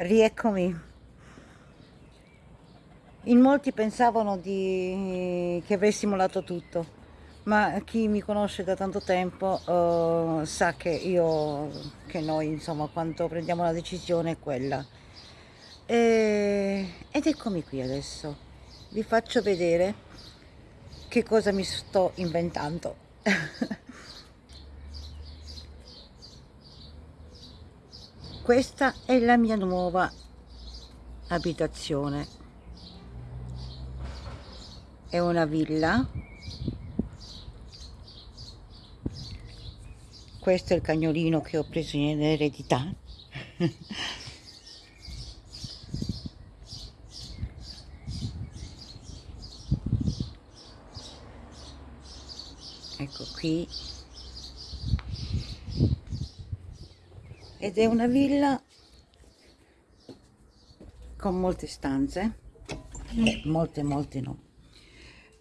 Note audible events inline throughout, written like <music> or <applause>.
Rieccomi. In molti pensavano di... che avrei simulato tutto, ma chi mi conosce da tanto tempo uh, sa che io, che noi, insomma, quando prendiamo una decisione è quella. E... Ed eccomi qui adesso. Vi faccio vedere che cosa mi sto inventando. <laughs> Questa è la mia nuova abitazione. È una villa. Questo è il cagnolino che ho preso in eredità. <laughs> ecco qui ed è una villa con molte stanze. Molte molte no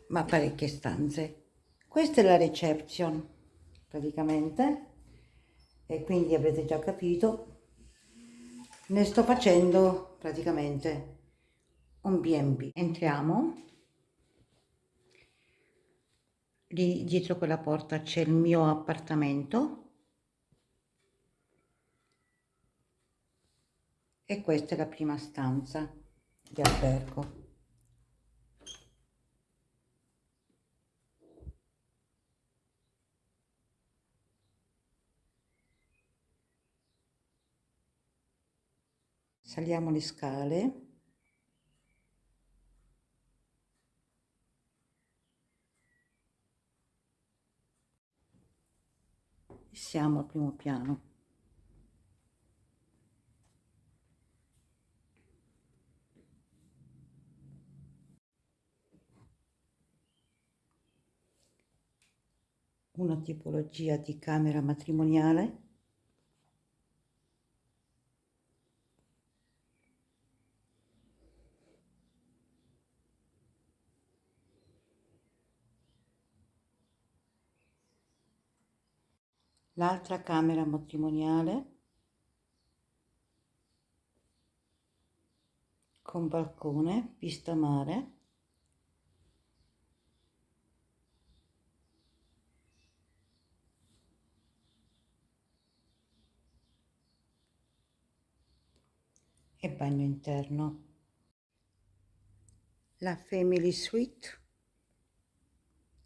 ma parecchie stanze. Questa è la reception praticamente. E quindi avrete già capito ne sto facendo praticamente un B&B entriamo. Lì dietro quella porta c'è il mio appartamento e questa è la prima stanza di albergo. Saliamo le scale. Siamo al primo piano una tipologia di camera matrimoniale? L'altra camera matrimoniale? Con balcone, vista mare e bagno interno. La Family Suite,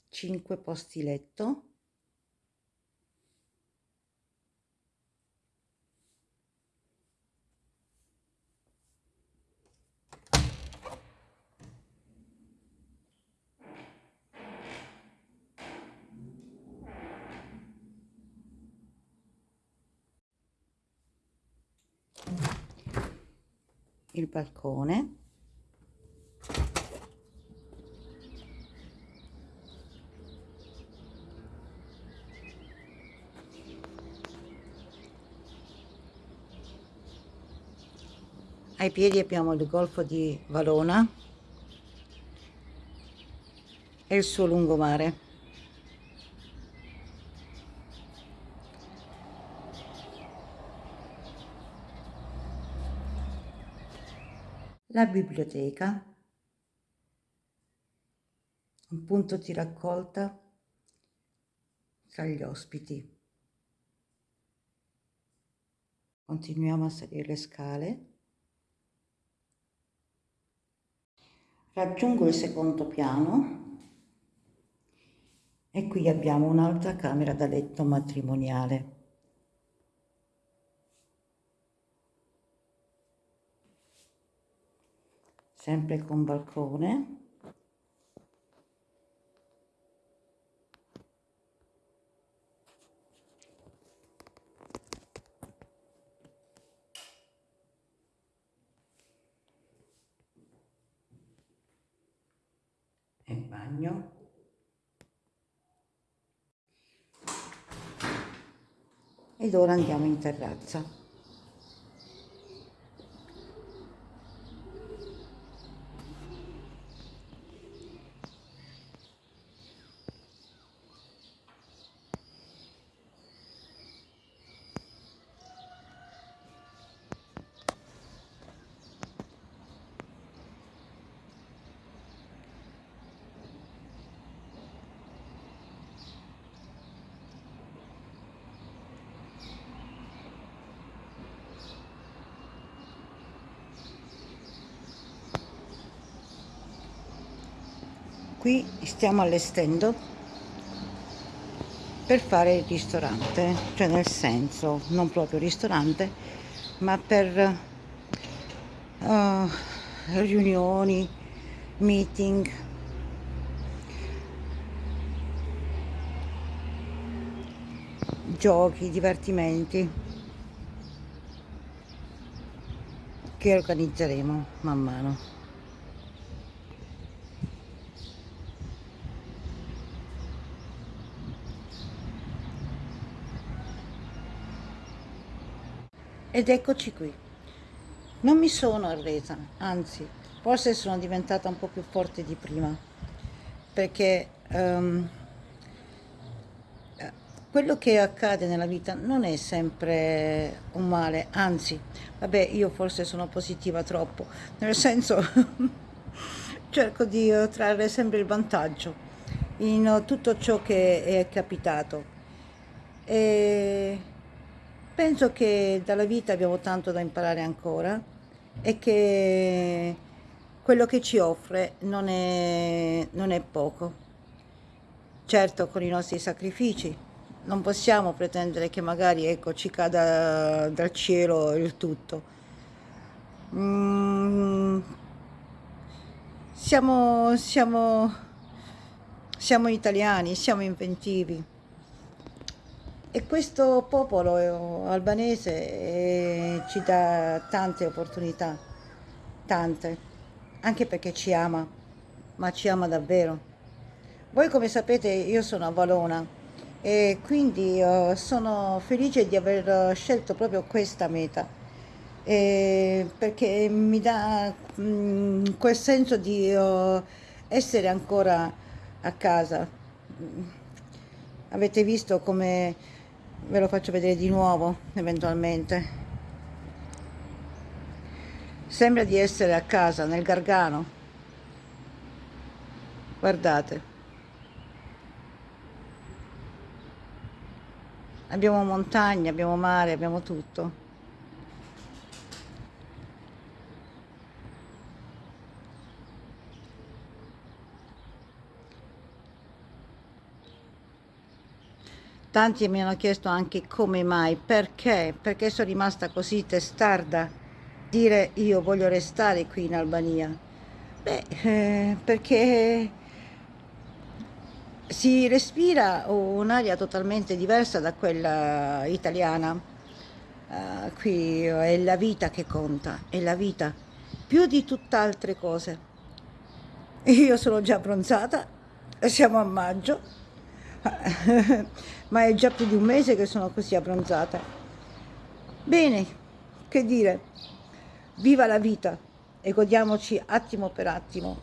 5 posti letto, il balcone. Ai piedi abbiamo il golfo di Valona e il suo lungomare la biblioteca, un punto di raccolta tra gli ospiti. Continuiamo a salire le scale. Raggiungo il secondo piano e qui abbiamo un'altra camera da letto matrimoniale. Sempre con balcone. E bagno. Ed ora andiamo in terrazza qui stiamo allestendo per fare il ristorante cioè nel senso non proprio ristorante ma per uh, riunioni meeting. Giochi divertimenti che organizzeremo man mano Ed eccoci qui. Non mi sono arresa, anzi, forse sono diventata un po' più forte di prima, perché um, quello che accade nella vita non è sempre un male, anzi, vabbè, io forse sono positiva troppo, nel senso <laughs> cerco di trarre sempre il vantaggio in tutto ciò che è capitato. E Penso che dalla vita abbiamo tanto da imparare ancora e che quello che ci offre non è, non è poco. Certo con i nostri sacrifici, non possiamo pretendere che magari ecco, ci cada dal cielo il tutto. Mm, siamo, siamo, siamo italiani, siamo inventivi e questo popolo eh, albanese eh, ci dà tante opportunità, tante, anche perché ci ama, ma ci ama davvero. Voi come sapete io sono a Valona e quindi uh, sono felice di aver scelto proprio questa meta eh, perché mi dà mh, quel senso di essere ancora a casa. Avete visto come ve lo faccio vedere di nuovo eventualmente. Sembra di essere a casa nel Gargano. Guardate. Abbiamo montagne, abbiamo mare, abbiamo tutto Tanti mi hanno chiesto anche come mai, perché, perché sono rimasta così testarda dire io voglio restare qui in Albania. Beh, eh, perché si respira un'aria totalmente diversa da quella italiana. Uh, qui è la vita che conta, è la vita, più di tutt'altre cose. Io sono già abbronzata, siamo a maggio, ma è già più di un mese che sono così abbronzata. Bene, che dire, viva la vita e godiamoci attimo per attimo.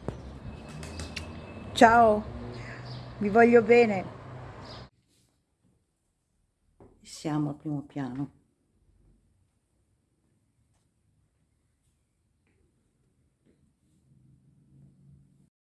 Ciao, vi voglio bene. Siamo al primo piano.